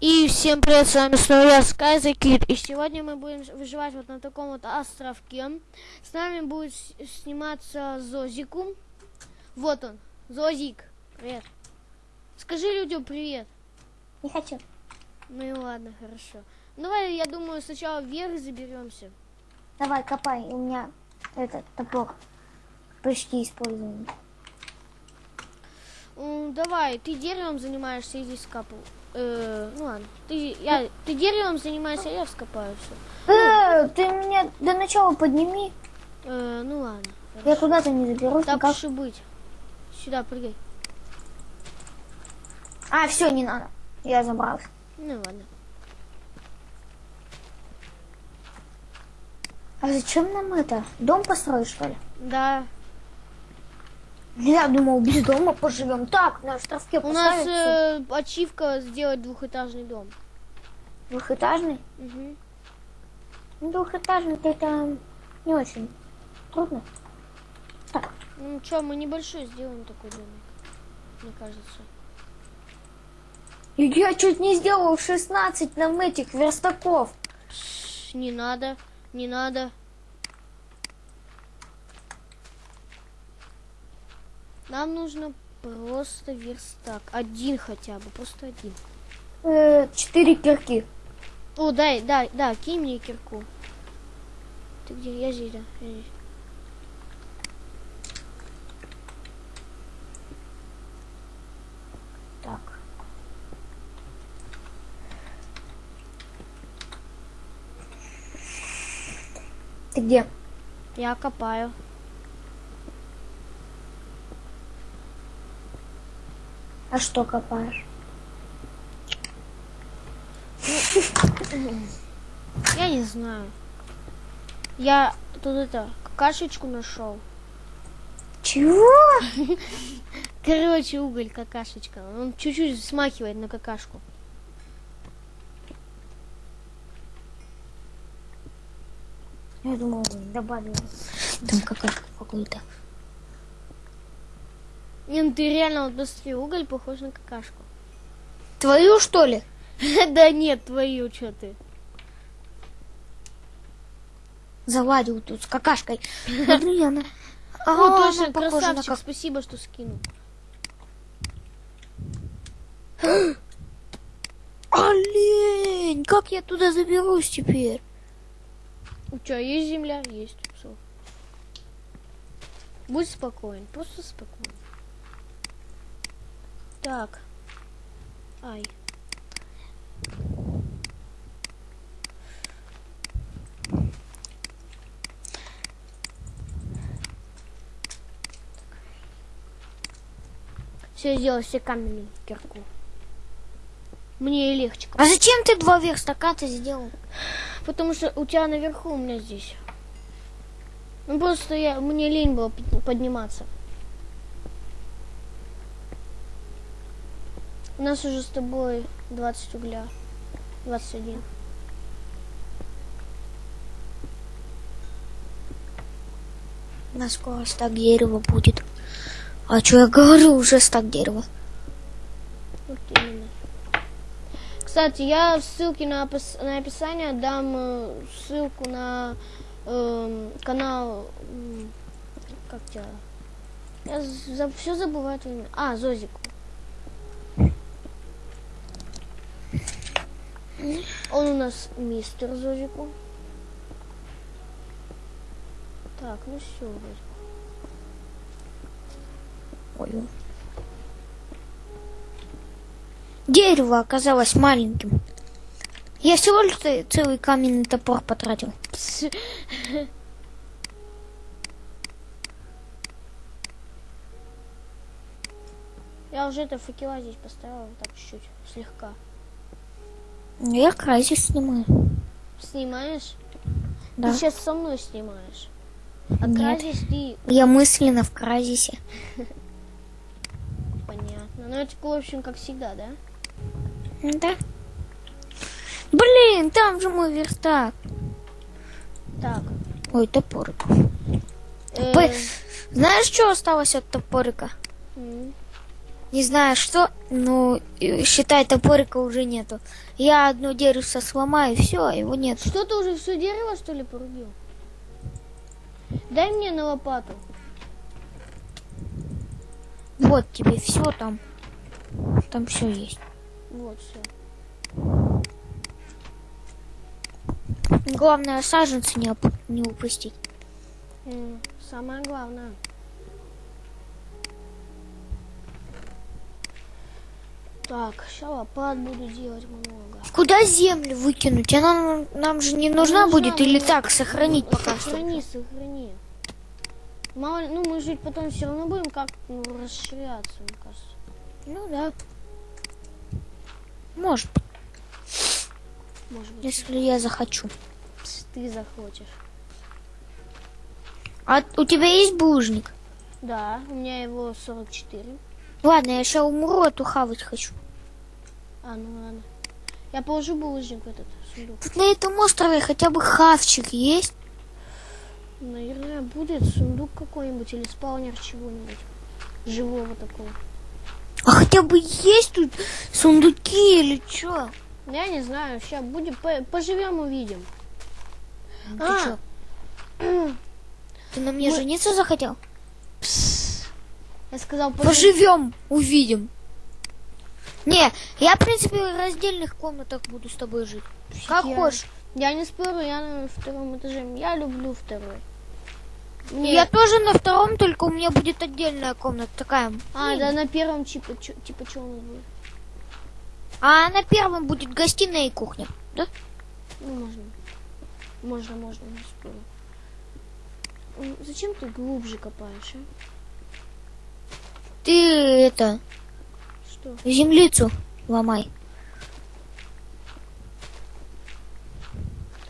И всем привет, с вами снова я, Sky the Kid. И сегодня мы будем выживать вот на таком вот островке. С нами будет сниматься Зозику. Вот он, Зозик. Привет. Скажи людям привет. Не хочу. Ну и ладно, хорошо. Давай, я думаю, сначала вверх заберемся. Давай, копай. У меня этот топор почти использованный. М, Давай, ты деревом занимаешься, иди скапал. Э, ну ладно. Ты, я, ты деревом занимаешься, а я вскопаю все. Э, ты меня до начала подними. Э, ну ладно. Я куда-то не заберусь. Так никак. уж быть. Сюда прыгай. А, все, не надо. Я забрался. Ну ладно. А зачем нам это? Дом построить, что ли? Да. Я думал, без дома поживем. Так, на островке У нас э, ачивка сделать двухэтажный дом. двухэтажный. Ну, двухэтажный это не очень трудно. Так, Ну что, мы небольшой сделаем такой домик. Мне кажется. и я чуть не сделал 16 нам этих верстаков. Не надо, не надо. Нам нужно просто верстак. Один хотя бы, просто один. Э, Четыре кирки. О, дай, дай, да, кинь мне кирку. Ты где? Я здесь, да. я здесь. Так. Ты где? Я копаю. А что копаешь? Я не знаю. Я тут это, какашечку нашел. Чего? Короче, уголь какашечка. Он чуть-чуть смахивает на какашку. Я думал, добавил. Там какашка какой-то. Не, ну ты реально вот посмотри, уголь похож на какашку. Твою, что ли? Да нет, твою, что ты. Заладил тут с какашкой. Смотри, она... Ну, А, точно, она красавчик, как- спасибо, что скинул. Олень! Как я туда заберусь теперь? У тебя есть земля? Есть. Всё. Будь спокоен, просто спокоен. Так. Ай. Все сделал, все каменную кирку. Мне и легче. А зачем ты два верстака-то сделал? Потому что у тебя наверху, у меня здесь. Ну просто я, мне лень было под- подниматься. У нас уже с тобой 20 угля. 21. У нас скоро стак дерева будет. А что я говорю, уже стак дерева. Вот именно. Кстати, я в ссылке на, опис- на описание дам э, ссылку на эм, канал. Как тебя? Я все забываю твое имя. А, Зозику. Он у нас мистер Зозику. Так, ну все, вроде. Ой. Дерево оказалось маленьким. Я всего лишь целый каменный топор потратил. Пс. Я уже это факела здесь поставила, так чуть-чуть, слегка. Я крайзис снимаю. Снимаешь? Да. Ты сейчас со мной снимаешь. А Нет. кразис ты, Я мысленно в кразисе. понятно. Ну это, в общем, как всегда, да? Да. Блин, там же мой верстак. Так. Ой, топорик. э, Знаешь, что осталось от топорика? Не знаю что, ну, э, считай, топорика уже нету. Я одно дерево сломаю, все, его нет. Что ты уже все дерево, что ли, порубил? Дай мне на лопату. Вот тебе все там. Там все есть. Вот, все. Главное, саженцы не, оп- не упустить. Самое главное. Так, сейчас лопат буду делать много. Куда землю выкинуть? Она нам, же не нужна, Нужна, будет или так сохранить пока что? Сохрани, сохрани. Мало ну мы жить потом все равно будем как ну, расширяться, мне кажется. Ну да. Может, Может быть, если я захочу. ты захочешь. А у тебя есть булыжник? Да, у меня его 44. Ладно, я сейчас умру, а то хавать хочу. А, ну ладно. Я положу булыжник в этот сундук. Тут на этом острове хотя бы хавчик есть. Наверное, будет сундук какой-нибудь или спаунер чего-нибудь. Живого такого. А хотя бы есть тут сундуки или что? Я не знаю, сейчас будем, по- поживем, увидим. Ты А. чё? Ты на мне Мы- жениться захотел? Я сказал, поживем. Поживем, увидим. Не, я, в принципе, в раздельных комнатах буду с тобой жить. Как Я- хочешь. Я не спорю, я на втором этаже. Я люблю второй. Мне... Я тоже на втором, только у меня будет отдельная комната такая. А, мини. да, на первом типа, чё- типа что у нас будет? А на первом будет гостиная и кухня. Да? Ну, можно. Можно, можно, не спорю. Зачем ты глубже копаешь, а? Ты это, Что? землицу ломай.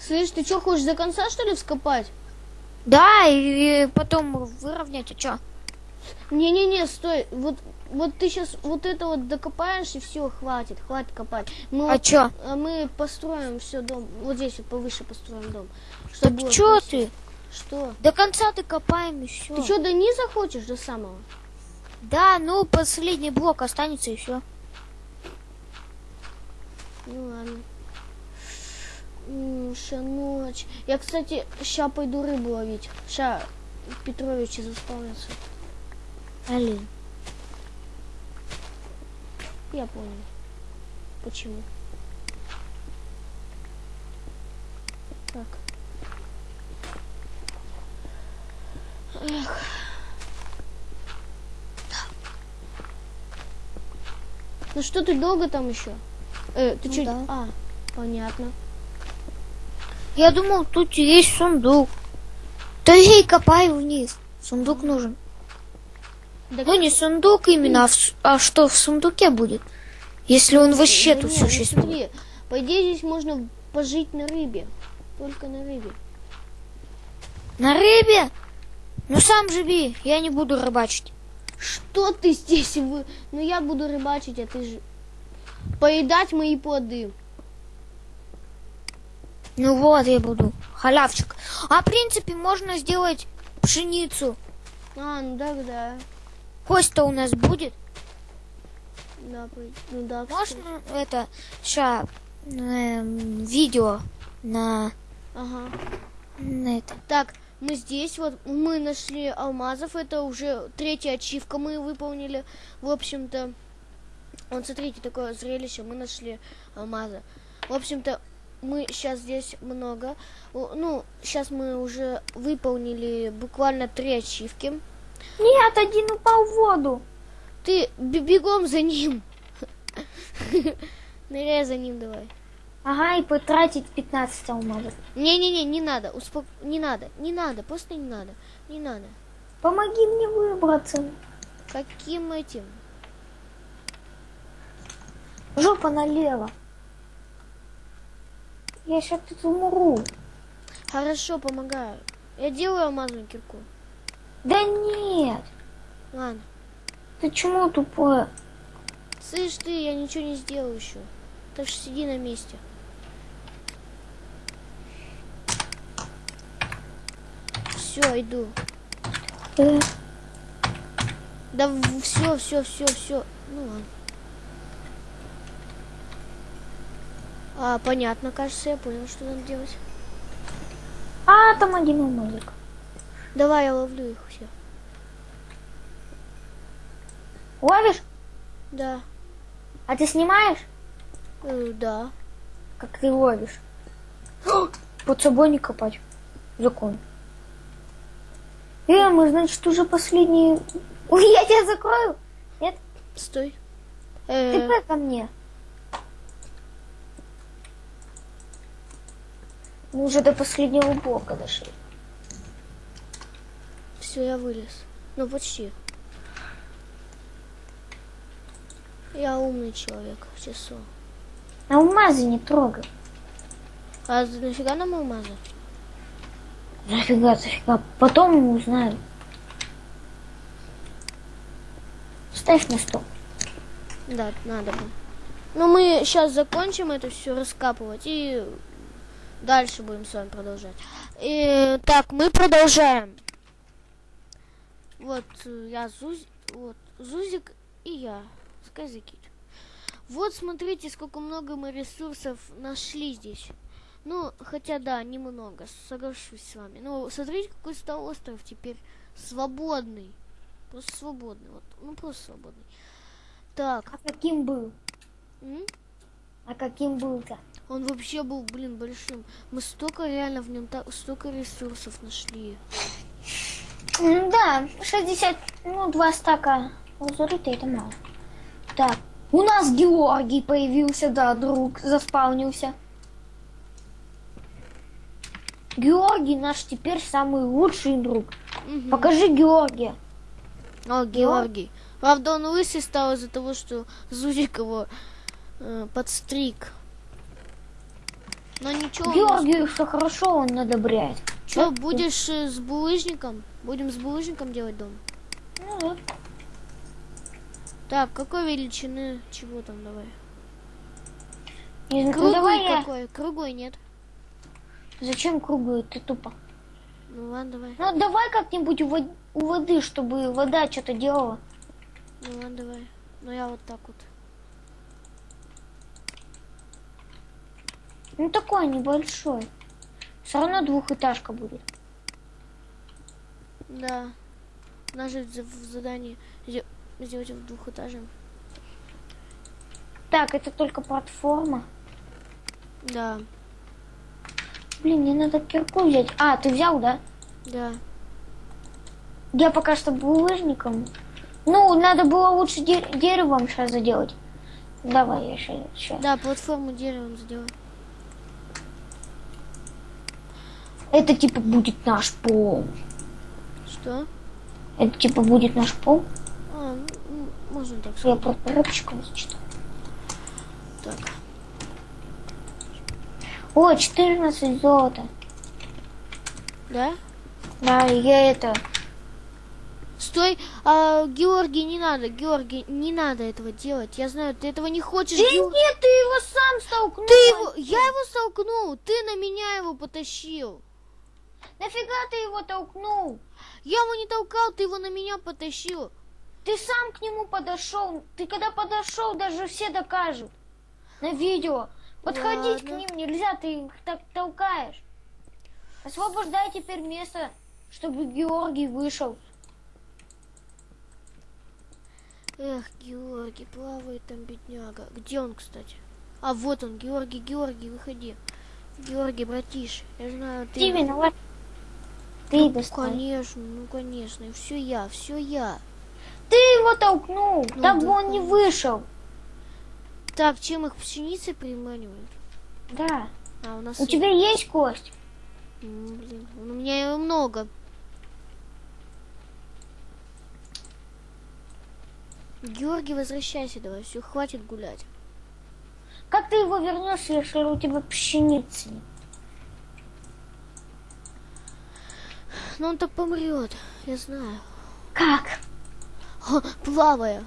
Слышь, ты что, хочешь до конца, что ли, вскопать? Да, и потом выровнять, а чё? Не-не-не, стой. Вот, вот ты сейчас вот это вот докопаешь, и все, хватит, хватит копать. Мы, А вот- чё? а мы построим все дом. Вот здесь вот повыше построим дом. Так Чтобы было чё ты? Что? До конца ты копаем и все. Ты что, до низа хочешь, до самого? Да, ну последний блок останется и все. Ну ладно. Ща ночь. Я, кстати, ща пойду рыбу ловить. Ща Петровичи заспавнятся. Алин. Я понял. Почему. Так. Эх. Ну что ты долго там еще? Э, ты Ну что? да. А, понятно. Я думал, тут есть сундук. Да и копай вниз. Сундук нужен. Да Ну не сундук именно, а, в а что в сундуке будет? Если он вообще Да тут существует. смотри, по идее здесь можно пожить на рыбе. Только на рыбе. На рыбе? Ну сам живи, я не буду рыбачить. Что ты здесь вы? Ну я буду рыбачить, а ты же поедать мои плоды. Ну вот я буду. Халявчик. А в принципе можно сделать пшеницу. А, ну да, да. Кость-то у нас будет. Да, ну да. кстати. Можно это ща эм, видео на, Ага. на это. Так, мы здесь вот, мы нашли алмазов, это уже третья ачивка мы выполнили. В общем-то, вот смотрите, такое зрелище, мы нашли алмазы. В общем-то, мы сейчас здесь много. Ну, сейчас мы уже выполнили буквально три ачивки. Нет, один упал в воду. Ты бе- бегом за ним. Ныряй за ним давай. Ага, и потратить 15 алмазов. Не-не-не, не надо, успок... не надо, не надо, просто не надо, не надо. Помоги мне выбраться. Каким этим? Жопа налево. Я сейчас тут умру. Хорошо, помогаю. Я делаю алмазную кирку. Да нет. Ладно. Ты чему тупое? Слышь ты, я ничего не сделал еще. Так что сиди на месте. Все, иду. Э, Да все, все, все, все. Ну ладно. А, понятно, кажется, я понял, что надо делать. А, там один алмазик. Давай, я ловлю их все. Ловишь? Да. А ты снимаешь? Э, да. Как ты ловишь? Под собой не копать. Закон. Э, мы, значит, уже последние... Ой, я тебя закрою. Нет? Стой. Ты Э, п- ко мне. Мы уже до последнего блока дошли. все, я вылез. Ну, почти. Я умный человек, часу. Алмазы не трогай. А нафига нам алмазы? Зафига, зафига. Потом мы узнаем. Ставь на стол. Да, надо бы. Ну, мы сейчас закончим это все раскапывать и дальше будем с вами продолжать. И, так, мы продолжаем. Вот э, я Зуз... вот Зузик и я, Сказикит. Вот смотрите, сколько много мы ресурсов нашли здесь. Ну, хотя да, немного, соглашусь с вами. Ну, смотрите, какой стал остров теперь свободный. Просто свободный, вот, ну просто свободный. Так, А каким был? м? А каким был-то? Он вообще был, блин, большим. Мы столько реально в нем так столько ресурсов нашли. Да, 60, ну, два стака лазурита это мало. Так, у нас Георгий появился, да, друг, заспаунился. Георгий наш теперь самый лучший друг. Мгм. Покажи Георгия. О, Георгий. Правда, он лысый стал из-за того, что Зузик его э, подстриг. Но ничего. Георгию все хорошо, он одобряет. Чё, будешь э, с булыжником? Будем с булыжником делать дом. Ну, да. Так, какой величины? Чего там давай? Не ну, Круглый давай я- какой? Круглый нет. Зачем круглую? Ты тупо. Ну ладно, давай. Ну давай как-нибудь у, вод- у воды, чтобы вода что-то делала. Ну ладно, давай. Ну я вот так вот. Ну такой небольшой. Все равно двухэтажка будет. Да. За- в задании сделать в двухэтажном. Так, это только платформа. Да, Блин, мне надо кирку взять. А, ты взял, да? да. Я пока что булыжником. Ну, надо было лучше де- деревом сейчас заделать. Давай, я сейчас. Да, платформу деревом сделай. Это типа будет наш пол. Что? Это типа будет наш пол. А, ну, можно так Я сказать. просто рыбчиком зачитал. Так. О, 14 золота. Да? Да, я это... Стой, а, Георгий, не надо, Георгий, не надо этого делать. Я знаю, ты этого не хочешь. Да Геор- нет, ты его сам столкнул. Ты его, я его столкнул, ты на меня его потащил. Нафига ты его толкнул? Я его не толкал, ты его на меня потащил. Ты сам к нему подошел. Ты когда подошел, даже все докажут. На видео. Подходить к Ладно. ним нельзя, ты их так толкаешь. Освобождай теперь место, чтобы Георгий вышел. Эх, Георгий, плавает там бедняга. Где он, кстати? А вот он, Георгий, Георгий, выходи. Георгий, братиш, я знаю, ты... Ты виноват. Ты Ну, достал. конечно, ну конечно, все я, все я. Ты его толкнул. Ну так бы он не вышел. Так, чем их пшеницей приманивают? Да. А, у нас... У есть- тебя есть кость? М, Блин, у меня его много. Георгий, возвращайся давай, все, хватит гулять. Как ты его вернешь, если у тебя пшеницы нет? Но он так помрет, я знаю. Как? Плавая.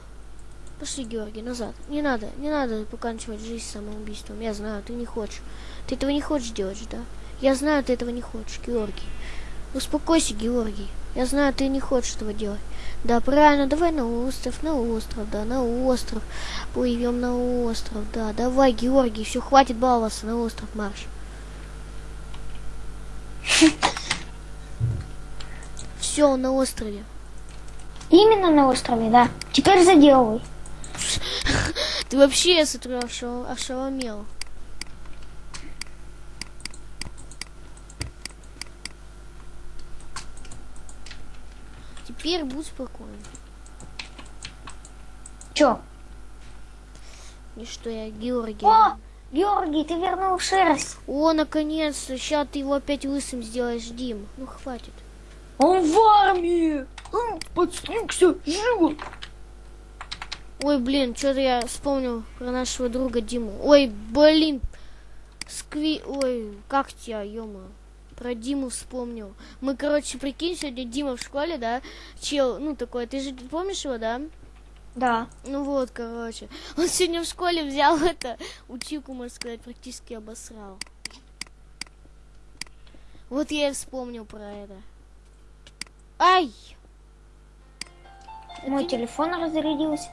Пошли, Георгий, назад. Не надо, не надо поканчивать жизнь самоубийством. Я знаю, ты не хочешь. Ты этого не хочешь делать, да? Я знаю, ты этого не хочешь, Георгий. Успокойся, Георгий. Я знаю, ты не хочешь этого делать. Да, правильно, давай на остров, на остров, да, на остров. Плывем на остров, да. Давай, Георгий, все, хватит баловаться, на остров марш. Все, на острове. Именно на острове, да. Теперь заделывай. Ты вообще, я смотрю, ошел- ошеломел. Теперь будь спокоен. Чё? И что я, Георгий. О, Георгий, ты вернул шерсть. О, наконец-то, сейчас ты его опять лысым сделаешь, Дим. Ну, хватит. Он в армии. Он подстригся живо. Ой, блин, что-то я вспомнил про нашего друга Диму. Ой, блин, скви... Ой, как тебя, ё Про Диму вспомнил. Мы, короче, прикинь, сегодня Дима в школе, да? Чел, ну, такой, ты же помнишь его, да? Да. Ну вот, короче. Он сегодня в школе взял это, училку, можно сказать, практически обосрал. Вот я и вспомнил про это. Ай! Мой телефон разрядился.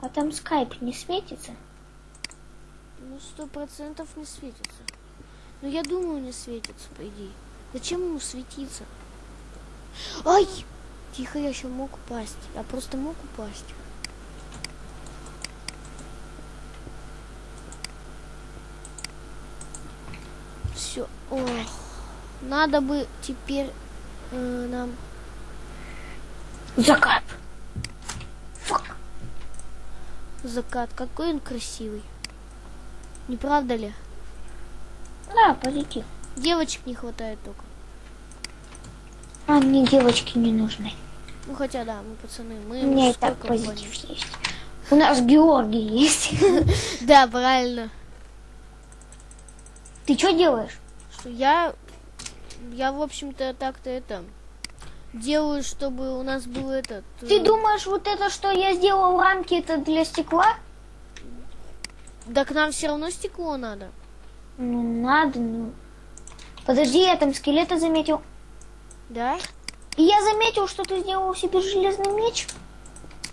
А там скайп не светится? Ну, сто процентов не светится. Ну, я думаю, не светится, по идее. Зачем ему светиться? Ай! Тихо, я еще мог упасть. Я просто мог упасть. Все. Ох. Надо бы теперь э, нам... Закат. Закат. Какой он красивый. Не правда ли? Да, полетел. Девочек не хватает только. А мне девочки не нужны. Ну хотя да, мы пацаны, мы У меня и так позитив есть. У нас Георгий есть. Да, правильно. Ты что делаешь? Что я, я в общем-то так-то это делаю, чтобы у нас был этот. Ты э, думаешь, вот это, что я сделал рамки, это для стекла? Да к нам все равно стекло надо. Ну, надо, ну. Подожди, я там скелета заметил. Да? И я заметил, что ты сделал себе железный меч.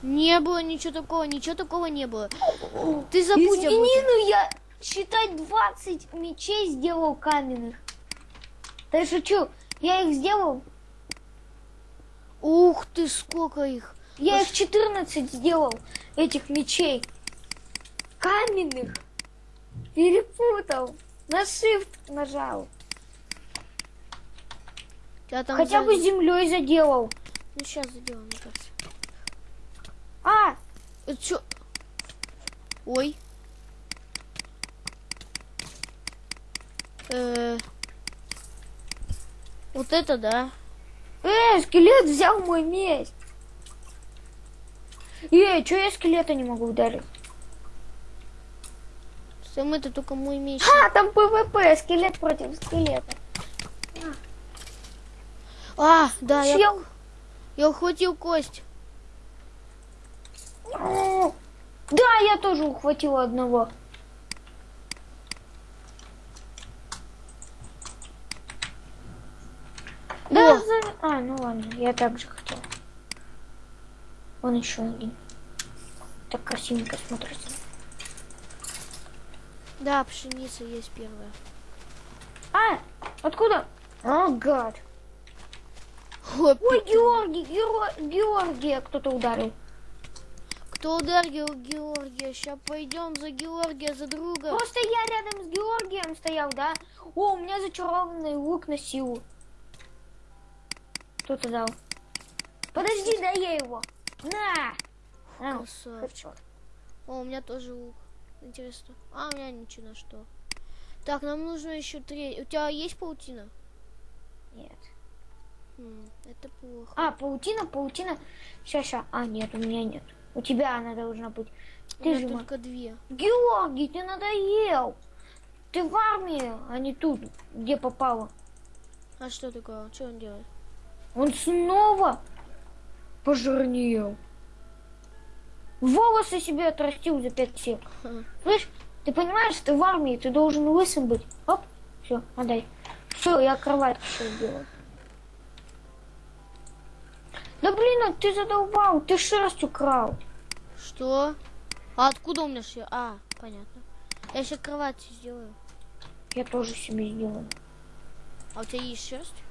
Не было ничего такого, ничего такого не было. Ты забудь об Извини, этом. ну я, считай, 20 мечей сделал каменных. Да я шучу. Я их сделал. Ух ты, сколько их. Я их 14 сделал, этих мечей. Каменных. Перепутал. На shift нажал. Я там Хотя бы сзади- землей заделал. Ну сейчас заделаем, мне кажется. А, Это чё? Ой. Э, Вот это да. Э, скелет взял мой меч. Эй, что я скелета не могу ударить? Сэм, это только мой меч. А, там ПВП, скелет против скелета. А, да, я, Чел. я ухватил кость. Да, я тоже ухватила одного. Да, О. за- а, ну ладно, я так же хотела. Вон еще один. Так красивенько смотрится. Да, пшеница есть первая. А, откуда? О, гад. Ой, Георгий, Геро- Георгия кто-то ударил. кто ударил Георгия? Сейчас пойдем за Георгия, за друга. Просто я рядом с Георгием стоял, да? О, у меня зачарованный лук на силу. Кто-то дал. Подожди, дай я его. На! На, Красавчик. О, у меня тоже лук. Интересно. А, у меня ничего на что. Так, нам нужно еще три. У тебя есть паутина? Нет. М, это плохо. А, паутина, паутина. Сейчас, сейчас. А, нет, у меня нет. У тебя она должна быть. у Ты меня же только две. Георгий, ты надоел. Ты в армии, а не тут, где попало. А что такое? Что он делает? Он снова пожирнел. Волосы себе отрастил за пять сек. Ха. Слышь, Ты понимаешь, ты в армии, ты должен лысым быть. Оп, все, отдай. Все, я кровать еще сделал. Да блин, а ты задолбал, ты шерсть украл. Что? А откуда у меня шерсть? А, понятно. Я еще кровать сделаю. Я тоже себе сделаю. А у тебя есть шерсть?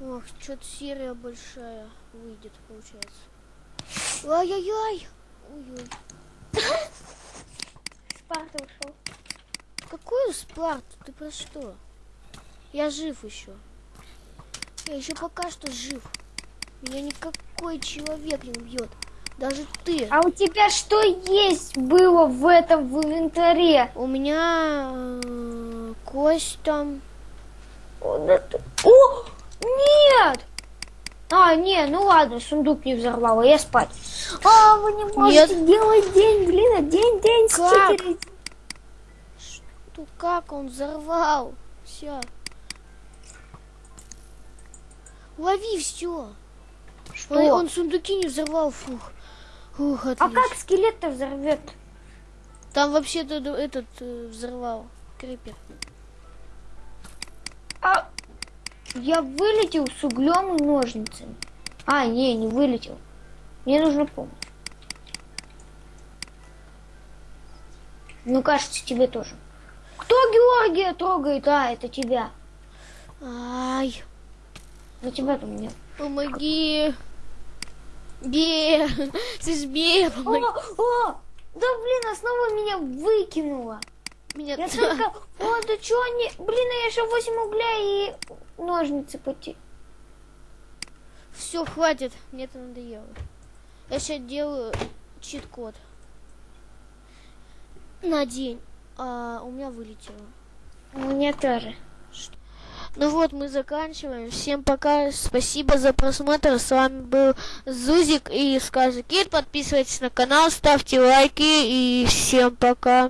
Ох, что-то серия большая выйдет, получается. Ай-яй-яй! Ой-ой. Спарта ушел. Какую Спарту? Ты про что? Я жив еще. Я еще пока что жив. Меня никакой человек не убьет. Даже ты. А у тебя что есть было в этом в инвентаре? У меня э, кость там. Вот это- О, нет! А, не, ну ладно, сундук не взорвало, я спать. А, вы не можете делать день, блин, а день, день, Как? стикеры. Ну как он взорвал? Все. Лови все. Что? Он, он сундуки не взорвал, фух. Ух, А отлично. как скелет-то взорвет? Там вообще-то этот э, взорвал. Крипер. Я вылетел с углем и ножницами. А, не, не вылетел. Мне нужна помощь. Ну, кажется, тебе тоже. Кто Георгия трогает? А, это тебя. Ай, На тебя там нет. помоги. Бе, слышь, Бе, О, помоги. о, да блин, а снова меня выкинуло. Меня Я только, о, да что они, блин, я еще 8 угля и ножницы потерял. Все, хватит, мне это надоело. Я сейчас делаю чит-код. На день. А у меня вылетело. Мне тоже. Ну вот, мы заканчиваем. Всем пока. Спасибо за просмотр. С вами был Зузик и Сказы Кит. Подписывайтесь на канал, ставьте лайки и всем пока.